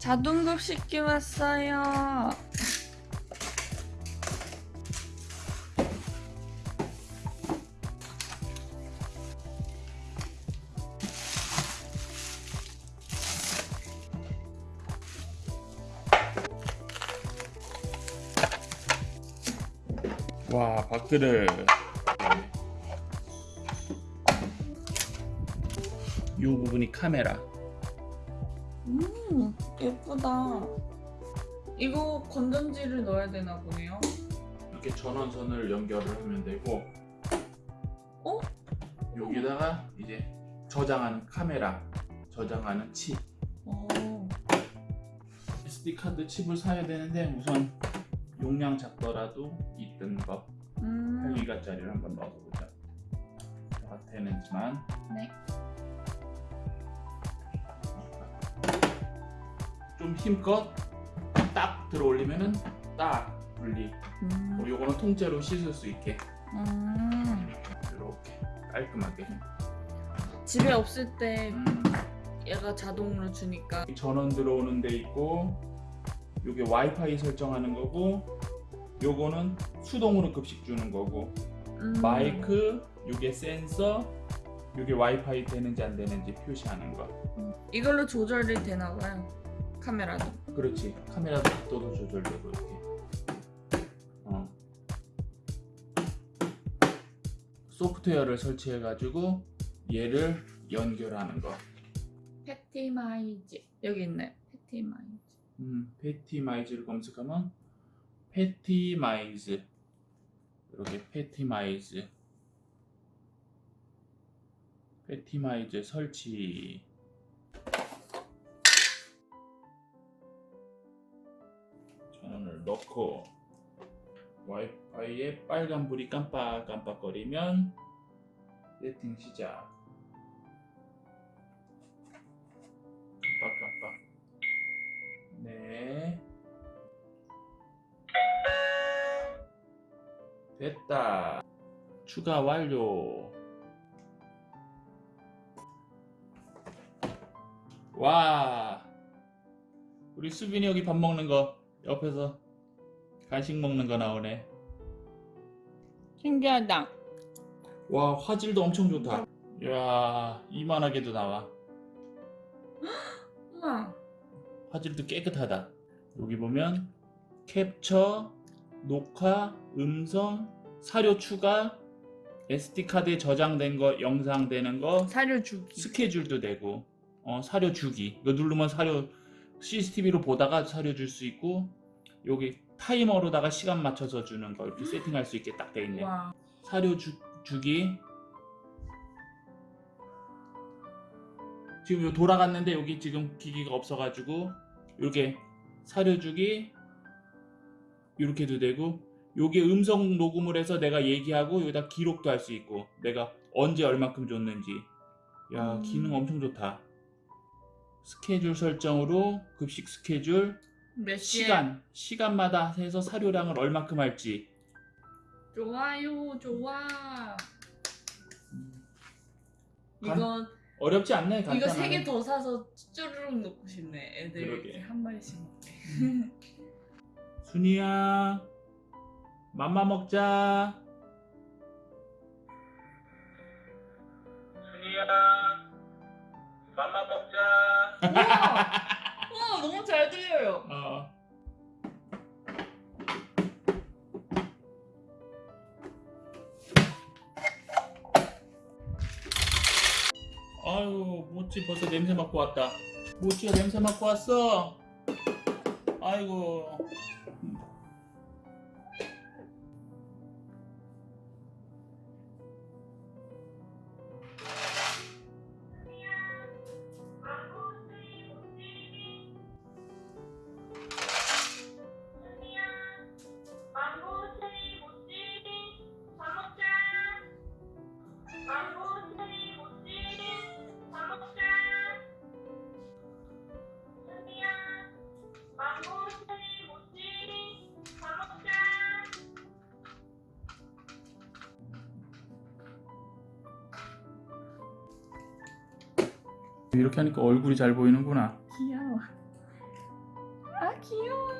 자동급식기 왔어요. 와 박들을 이 부분이 카메라 음, 예쁘다. 이거 건전지를 넣어야 되나 보네요. 이렇게 전원선을 연결을 하면 되고 어? 여기다가 이제 저장하는 카메라 저장하는 칩 어. SD 카드 칩을 사야 되는데 우선 용량 작더라도 있던 거 음. 8기가짜리를 한번 넣어보자 다 되는지만 네. 좀 힘껏 딱 들어 올리면은 딱 분리 음. 뭐 요거는 통째로 씻을 수 있게 음. 이렇게 깔끔하게 집에 없을 때 음. 얘가 자동으로 주니까. 전원 들어오는 데 있고 요게 와이파이 설정하는 거고 요거는 수동으로 급식 주는 거고 음. 마이크 요게 센서 요게 와이파이 되는지 안 되는지 표시하는 거 이걸로 조절이 되나 봐요. 카메라도. 그렇지 카메라 각도도 조절되고 이렇게 어. 소프트웨어를 설치해 가지고 얘를 연결하는 거 패티마이즈 여기 있네. 패티마이즈. 음, 패티마이즈를 검색하면 패티마이즈 이렇게 패티마이즈 패티마이즈 설치 넣고 와이파이에 빨간불이 깜빡깜빡거리면 세팅 시작 깜빡깜빡 네. 됐다. 추가 완료. 와. 우리 수빈이 여기 밥 먹는 거 옆에서 간식 먹는 거 나오네. 신기하다. 와, 화질도 엄청 좋다. 이야, 이만하게도 나와. 우와. 화질도 깨끗하다. 여기 보면 캡처, 녹화, 음성, 사료 추가, SD 카드에 저장된 거, 영상 되는 거, 사료 주기. 스케줄도 되고, 어, 사료 주기. 이거 누르면 사료 CCTV로 보다가 사료 줄 수 있고, 여기 타이머로다가 시간 맞춰서 주는 거 이렇게 세팅할 수 있게 딱 돼 있네. 와. 사료 주, 주기. 지금 요 돌아갔는데 여기 지금 기기가 없어가지고 이렇게 사료 주기 이렇게도 되고 요게 음성 녹음을 해서 내가 얘기하고 여기다 기록도 할 수 있고 내가 언제 얼마큼 줬는지 야 음. 기능 엄청 좋다 스케줄 설정으로 급식 스케줄 몇 시에? 시간 시간마다 해서 사료량을 얼마큼 할지 좋아요, 좋아. 음. 이거 어렵지 않네 이거 간단하네 세 개 더 사서 쭈르륵 넣고 싶네. 애들 그러게. 이렇게 한 마리씩 먹게. 순이야 맘마 먹자 순이야 맘마 먹자 우와! 너무 잘 들려요. 어. 아유 모찌 벌써 냄새 맡고 왔다 모찌가 냄새 맡고 왔어 아이고 이렇게 하니까 얼굴이 잘 보이는구나. 귀여워. 아 귀여워